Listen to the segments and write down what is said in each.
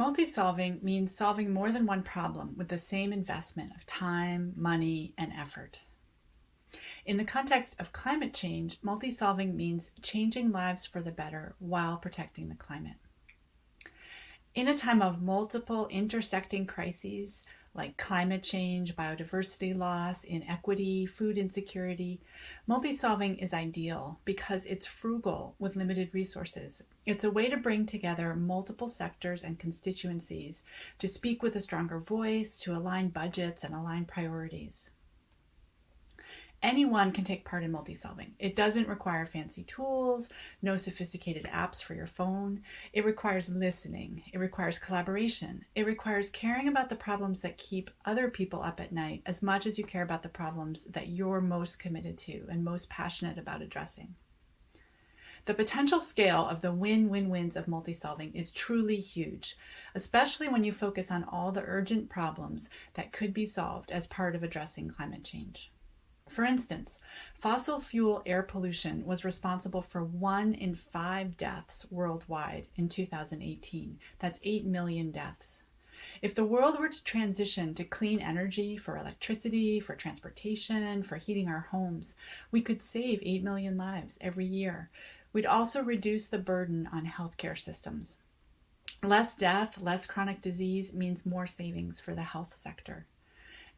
Multi-solving means solving more than one problem with the same investment of time, money, and effort. In the context of climate change, multi-solving means changing lives for the better while protecting the climate. In a time of multiple intersecting crises, like climate change, biodiversity loss, inequity, food insecurity, multi-solving is ideal because it's frugal with limited resources. It's a way to bring together multiple sectors and constituencies to speak with a stronger voice, to align budgets and align priorities. Anyone can take part in multi-solving. It doesn't require fancy tools, no sophisticated apps for your phone. It requires listening. It requires collaboration. It requires caring about the problems that keep other people up at night as much as you care about the problems that you're most committed to and most passionate about addressing. The potential scale of the win-win-wins of multi-solving is truly huge, especially when you focus on all the urgent problems that could be solved as part of addressing climate change. For instance, fossil fuel air pollution was responsible for one in five deaths worldwide in 2018. That's 8 million deaths. If the world were to transition to clean energy for electricity, for transportation, for heating our homes, we could save 8 million lives every year. We'd also reduce the burden on healthcare systems. Less death, less chronic disease means more savings for the health sector.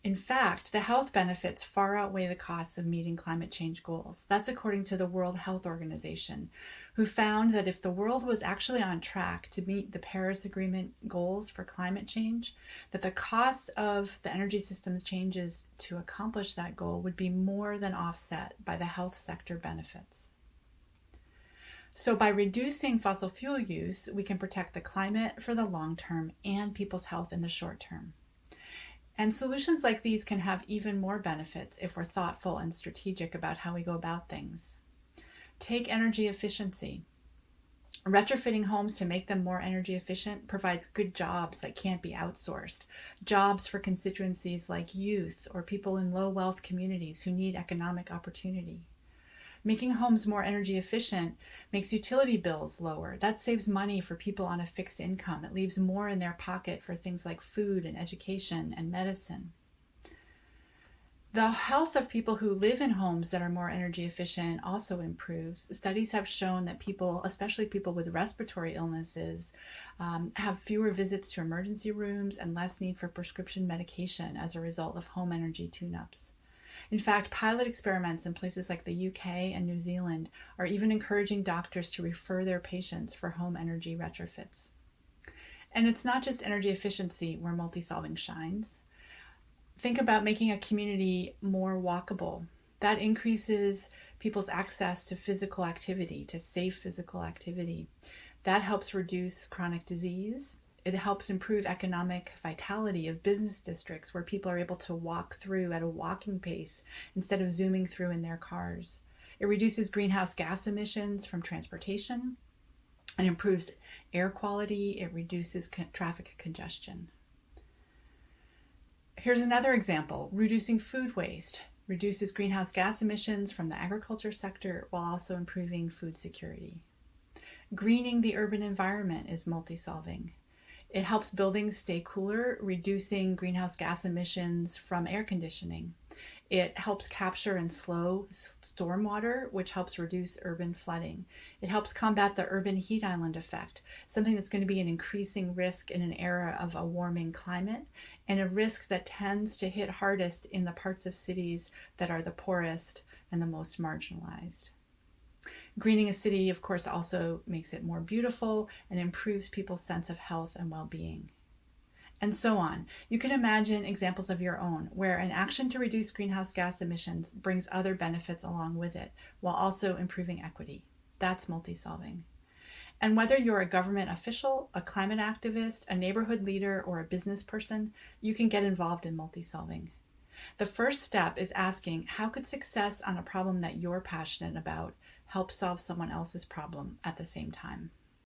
In fact, the health benefits far outweigh the costs of meeting climate change goals. That's according to the World Health Organization, who found that if the world was actually on track to meet the Paris Agreement goals for climate change, that the costs of the energy systems changes to accomplish that goal would be more than offset by the health sector benefits. So by reducing fossil fuel use, we can protect the climate for the long term and people's health in the short term. And solutions like these can have even more benefits if we're thoughtful and strategic about how we go about things. Take energy efficiency. Retrofitting homes to make them more energy efficient provides good jobs that can't be outsourced. Jobs for constituencies like youth or people in low wealth communities who need economic opportunity. Making homes more energy efficient makes utility bills lower. That saves money for people on a fixed income. It leaves more in their pocket for things like food and education and medicine. The health of people who live in homes that are more energy efficient also improves. Studies have shown that people, especially people with respiratory illnesses, um, have fewer visits to emergency rooms and less need for prescription medication as a result of home energy tune-ups. In fact, pilot experiments in places like the UK and New Zealand are even encouraging doctors to refer their patients for home energy retrofits. And it's not just energy efficiency where multi-solving shines. Think about making a community more walkable. That increases people's access to physical activity, to safe physical activity. That helps reduce chronic disease it helps improve economic vitality of business districts where people are able to walk through at a walking pace instead of zooming through in their cars. It reduces greenhouse gas emissions from transportation and improves air quality. It reduces traffic congestion. Here's another example, reducing food waste reduces greenhouse gas emissions from the agriculture sector while also improving food security. Greening the urban environment is multi-solving. It helps buildings stay cooler, reducing greenhouse gas emissions from air conditioning. It helps capture and slow stormwater, which helps reduce urban flooding. It helps combat the urban heat island effect, something that's going to be an increasing risk in an era of a warming climate, and a risk that tends to hit hardest in the parts of cities that are the poorest and the most marginalized. Greening a city, of course, also makes it more beautiful and improves people's sense of health and well-being. And so on. You can imagine examples of your own where an action to reduce greenhouse gas emissions brings other benefits along with it, while also improving equity. That's multi-solving. And whether you're a government official, a climate activist, a neighborhood leader, or a business person, you can get involved in multi-solving. The first step is asking, how could success on a problem that you're passionate about help solve someone else's problem at the same time?